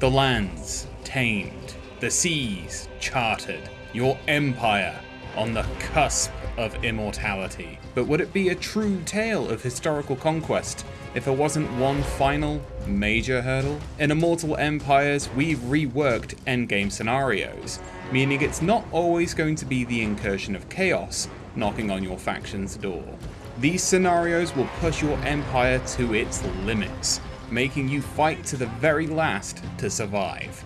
The lands tamed, the seas charted, your empire on the cusp of immortality. But would it be a true tale of historical conquest if there wasn't one final, major hurdle? In Immortal Empires, we've reworked endgame scenarios, meaning it's not always going to be the incursion of chaos knocking on your faction's door. These scenarios will push your empire to its limits, making you fight to the very last to survive.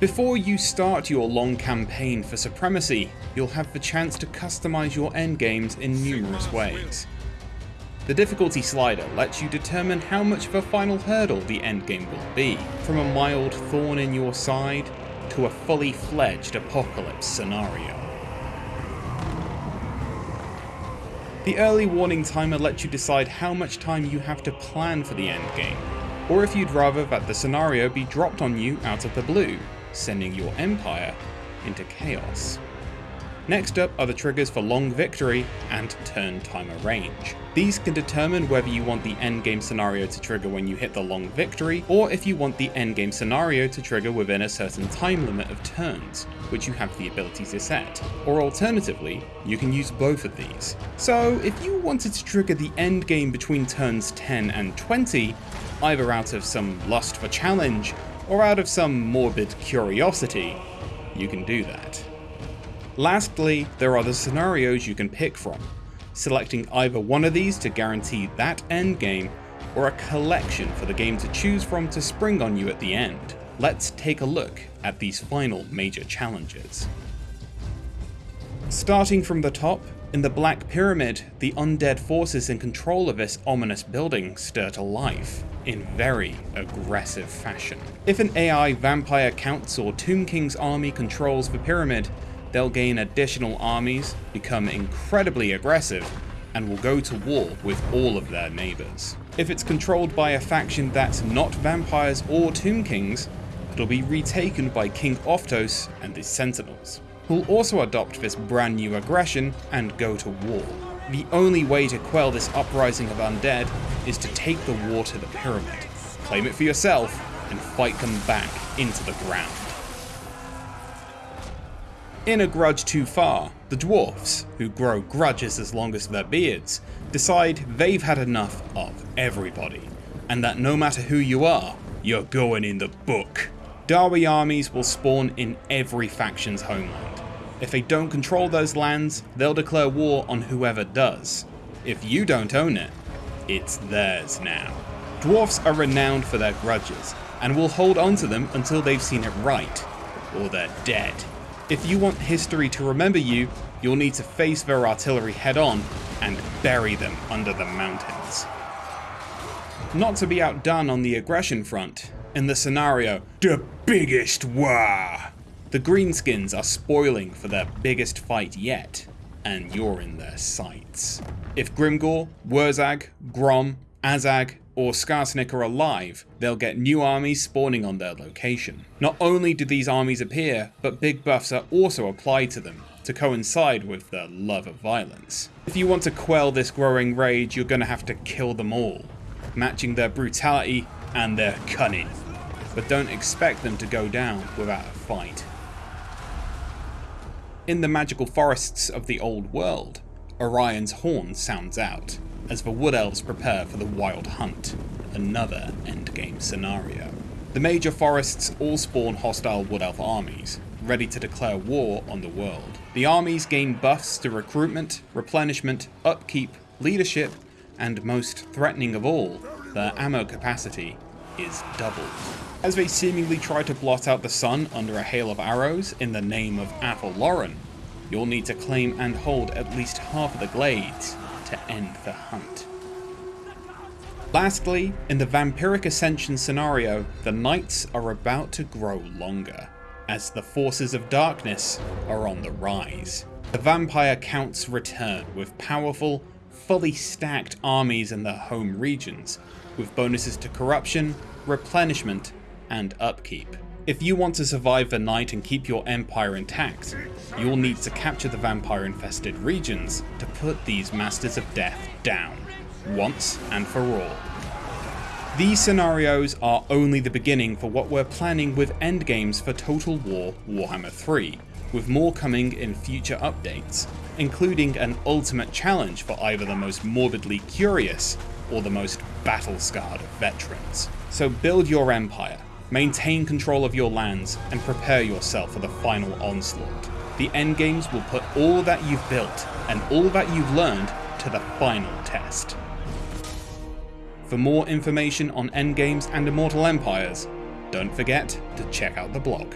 Before you start your long campaign for Supremacy, you'll have the chance to customize your endgames in numerous ways. The difficulty slider lets you determine how much of a final hurdle the endgame will be, from a mild thorn in your side to a fully fledged apocalypse scenario. The early warning timer lets you decide how much time you have to plan for the endgame, or if you'd rather that the scenario be dropped on you out of the blue, sending your empire into chaos. Next up are the triggers for long victory and turn timer range. These can determine whether you want the endgame scenario to trigger when you hit the long victory, or if you want the endgame scenario to trigger within a certain time limit of turns, which you have the ability to set. Or alternatively, you can use both of these. So if you wanted to trigger the endgame between turns 10 and 20, either out of some lust for challenge, or out of some morbid curiosity, you can do that. Lastly, there are the scenarios you can pick from, selecting either one of these to guarantee that endgame, or a collection for the game to choose from to spring on you at the end. Let's take a look at these final major challenges. Starting from the top, in the Black Pyramid, the undead forces in control of this ominous building stir to life in very aggressive fashion. If an AI Vampire Count's or Tomb King's army controls the pyramid, they'll gain additional armies, become incredibly aggressive, and will go to war with all of their neighbours. If it's controlled by a faction that's not vampires or Tomb Kings, it'll be retaken by King Oftos and his Sentinels, who'll also adopt this brand new aggression and go to war. The only way to quell this uprising of undead is to take the war to the pyramid, claim it for yourself, and fight them back into the ground. In a grudge too far, the dwarfs, who grow grudges as long as their beards, decide they've had enough of everybody, and that no matter who you are, you're going in the book. Dawi armies will spawn in every faction's homeland. If they don't control those lands, they'll declare war on whoever does. If you don't own it, it's theirs now. Dwarfs are renowned for their grudges, and will hold onto them until they've seen it right, or they're dead. If you want history to remember you, you'll need to face their artillery head on and bury them under the mountains. Not to be outdone on the aggression front, in the scenario, the biggest war, the Greenskins are spoiling for their biggest fight yet, and you're in their sights. If Grimgor, Wurrzag, Grom, Azhag, or Skarsnik are alive, they'll get new armies spawning on their location. Not only do these armies appear, but big buffs are also applied to them, to coincide with their love of violence. If you want to quell this growing rage, you're gonna have to kill them all, matching their brutality and their cunning. But don't expect them to go down without a fight. In the magical forests of the old world, Orion's horn sounds out, as the Wood Elves prepare for the Wild Hunt, another endgame scenario. The major forests all spawn hostile Wood Elf armies, ready to declare war on the world. The armies gain buffs to recruitment, replenishment, upkeep, leadership, and most threatening of all, their ammo capacity is doubled. As they seemingly try to blot out the sun under a hail of arrows in the name of Athel Loren, you'll need to claim and hold at least half of the glades to end the hunt. Lastly, in the Vampiric Ascension scenario, the nights are about to grow longer, as the forces of darkness are on the rise. The vampire counts return with powerful, fully stacked armies in their home regions, with bonuses to corruption, replenishment, and upkeep. If you want to survive the night and keep your empire intact, you'll need to capture the vampire infested regions to put these Masters of Death down, once and for all. These scenarios are only the beginning for what we're planning with endgames for Total War Warhammer 3, with more coming in future updates, including an ultimate challenge for either the most morbidly curious or the most battle-scarred veterans. So build your empire, maintain control of your lands, and prepare yourself for the final onslaught. The endgames will put all that you've built and all that you've learned to the final test. For more information on endgames and Immortal Empires, don't forget to check out the blog.